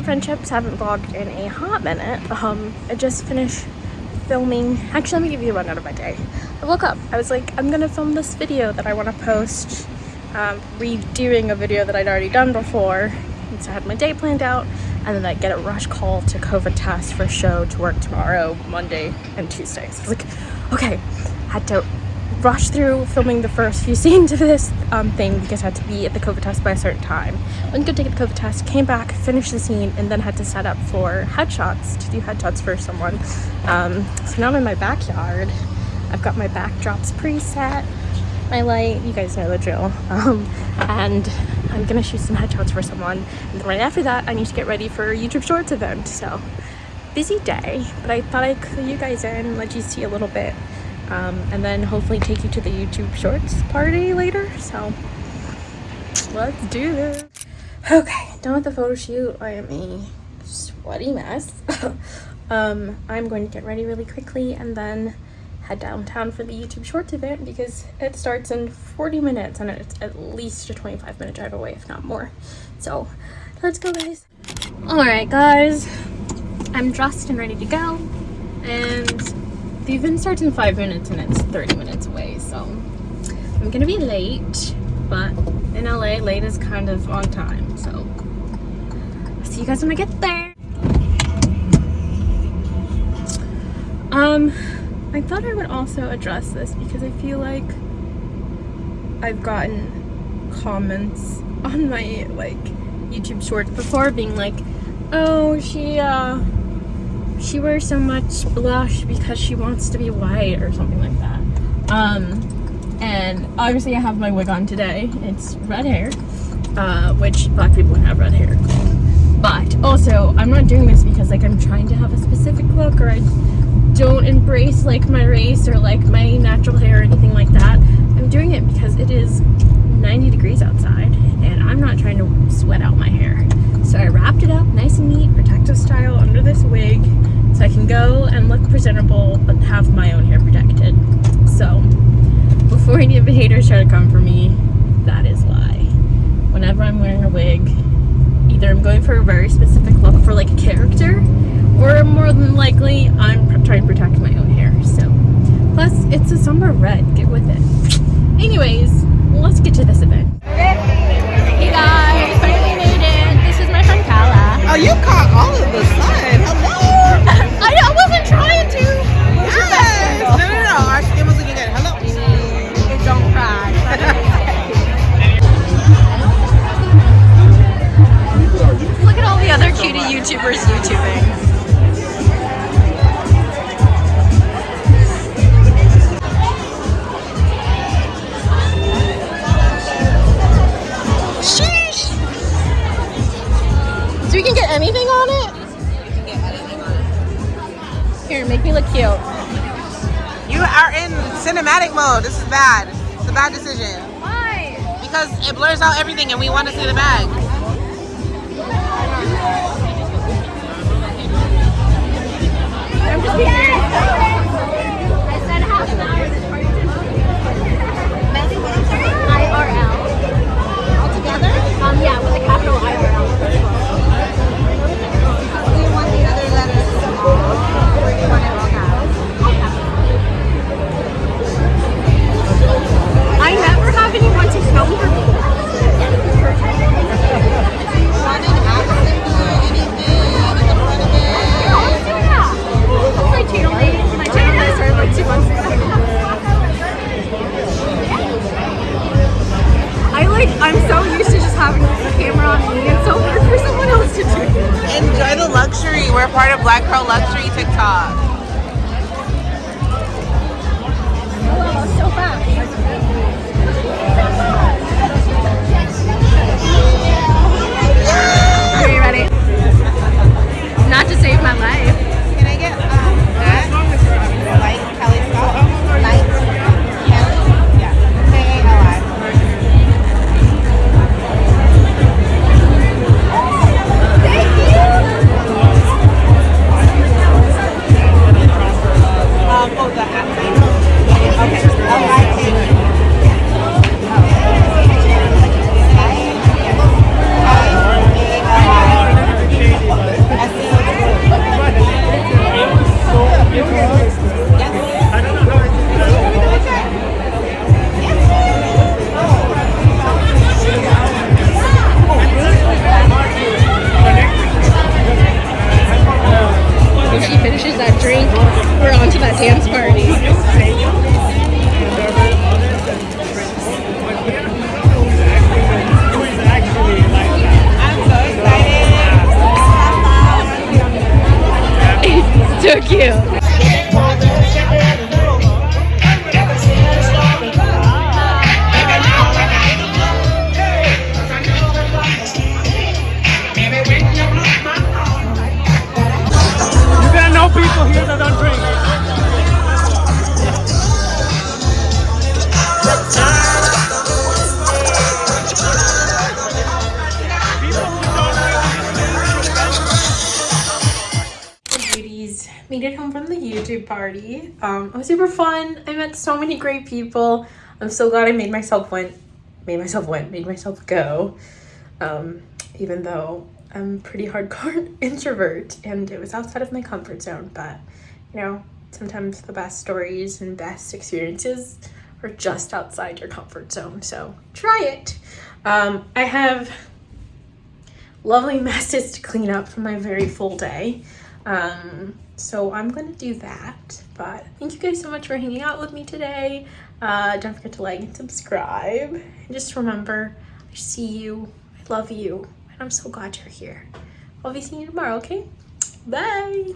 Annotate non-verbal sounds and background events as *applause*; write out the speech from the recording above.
to Friendships. Haven't vlogged in a hot minute. Um, I just finished filming. Actually, let me give you a rundown of my day. I woke up. I was like, I'm gonna film this video that I want to post. Um, redoing a video that I'd already done before. And so I had my day planned out, and then I get a rush call to COVID test for a show to work tomorrow, Monday, and Tuesday. So I was like, okay, had to rush through filming the first few *laughs* scenes of this um, thing because I had to be at the COVID test by a certain time. Went to go take the COVID test, came back, finished the scene, and then had to set up for headshots, to do headshots for someone. Um, so now I'm in my backyard. I've got my backdrops preset, my light, you guys know the drill. *laughs* Um, and I'm gonna shoot some headshots for someone. And then right after that, I need to get ready for a YouTube Shorts event. So busy day, but I thought I'd clue you guys in, let you see a little bit um, and then hopefully take you to the YouTube Shorts party later. So let's do this. Okay, done with the photo shoot. I am a sweaty mess. *laughs* um, I'm going to get ready really quickly and then head downtown for the YouTube Shorts event because it starts in 40 minutes and it's at least a 25 minute drive away, if not more. So let's go, guys. All right, guys. I'm dressed and ready to go. And the event starts in five minutes and it's 30 minutes away, so I'm gonna be late, but in LA, late is kind of on time, so I'll see you guys when I get there. Um, I thought I would also address this because I feel like I've gotten comments on my like YouTube shorts before being like, oh, she uh she wears so much blush because she wants to be white or something like that. Um, and obviously I have my wig on today. It's red hair, uh, which black people have red hair. But also, I'm not doing this because like I'm trying to have a specific look or I don't embrace like my race or like my natural hair or anything like that. I'm doing it because it is 90 degrees outside and I'm not trying to sweat out my hair. So I wrapped it up nice and neat, protective style under this wig so I can go and look presentable but have my own hair protected. So before any of the haters try to come for me, that is why. Whenever I'm wearing a wig, either I'm going for a very specific look for like a character or more than likely I'm trying to protect my own hair. So plus it's a summer red, get with it. Anyways, let's get to this event. Hey guys, finally made it. This is my friend Kala. Oh, you caught all of the sun. Here, make me look cute. You are in cinematic mode. This is bad. It's a bad decision. Why? Because it blurs out everything and we want to see the bag. Part of Black Girl Luxury TikTok. Oh, so fast. People here that don't made it home from the youtube party. Um it was super fun. I met so many great people. I'm so glad i made myself went made myself went made myself go. Um even though i'm pretty hardcore *laughs* introvert and it was outside of my comfort zone but you know sometimes the best stories and best experiences are just outside your comfort zone so try it. Um i have lovely *laughs* messes to clean up from my very full day. Um, so I'm gonna do that. But thank you guys so much for hanging out with me today. Uh, don't forget to like and subscribe. And just remember, I see you, I love you, and I'm so glad you're here. I'll be seeing you tomorrow, okay? Bye!